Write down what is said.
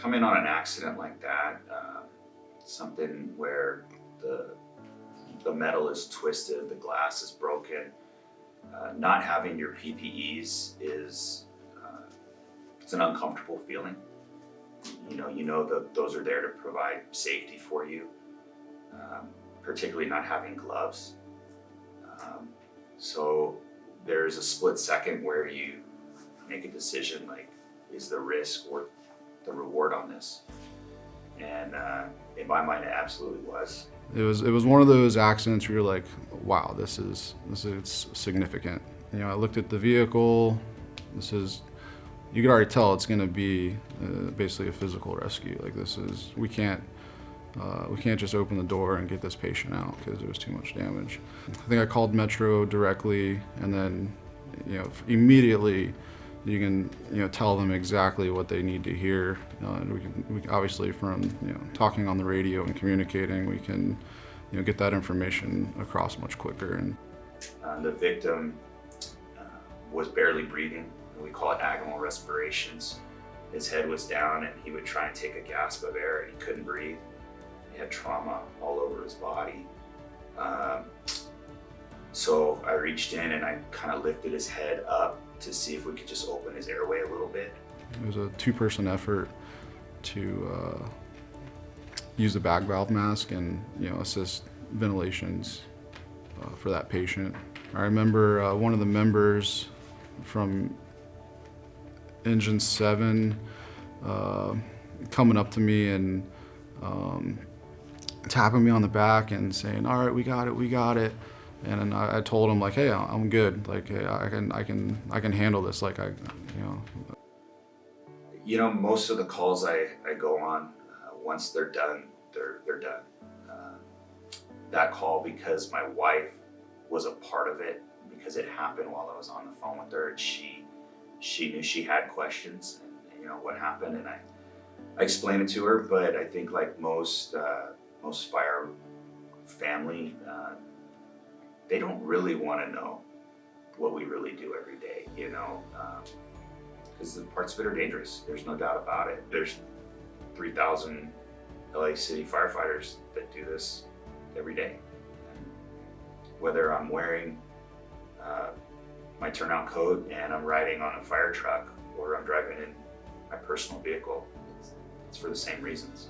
come in on an accident like that, uh, something where the the metal is twisted, the glass is broken, uh, not having your PPEs is uh, it's an uncomfortable feeling. You know, you know that those are there to provide safety for you, um, particularly not having gloves. Um, so there's a split second where you make a decision like, is the risk worth the reward on this? And uh, in my mind, it absolutely was. It was it was one of those accidents where you're like, wow, this is this is significant. You know, I looked at the vehicle. This is you could already tell it's going to be uh, basically a physical rescue. Like this is we can't uh, we can't just open the door and get this patient out because there was too much damage. I think I called Metro directly, and then you know immediately you can you know tell them exactly what they need to hear. Uh, and we can we, obviously from you know talking on the radio and communicating, we can you know get that information across much quicker. And uh, the victim uh, was barely breathing. We call it agonal respirations. His head was down, and he would try and take a gasp of air, and he couldn't breathe. He had trauma all over his body. Um, so I reached in and I kind of lifted his head up to see if we could just open his airway a little bit. It was a two-person effort to uh, use the bag valve mask and you know assist ventilations uh, for that patient. I remember uh, one of the members from Engine 7 uh, coming up to me and um, tapping me on the back and saying, all right, we got it, we got it. And I, I told him like, hey, I'm good. Like, hey, I can, I can, I can handle this. Like, I, you know. You know, most of the calls I, I go on, uh, once they're done, they're, they're done. Uh, that call, because my wife was a part of it, because it happened while I was on the phone with her, and she, she knew she had questions, and, you know, what happened, and I, I explained it to her, but I think like most, uh, most fire family, uh, they don't really want to know what we really do every day, you know, because um, the parts of it are dangerous. There's no doubt about it. There's 3,000 LA City firefighters that do this every day. Whether I'm wearing uh, my turnout coat and I'm riding on a fire truck or I'm driving in my personal vehicle, it's for the same reasons.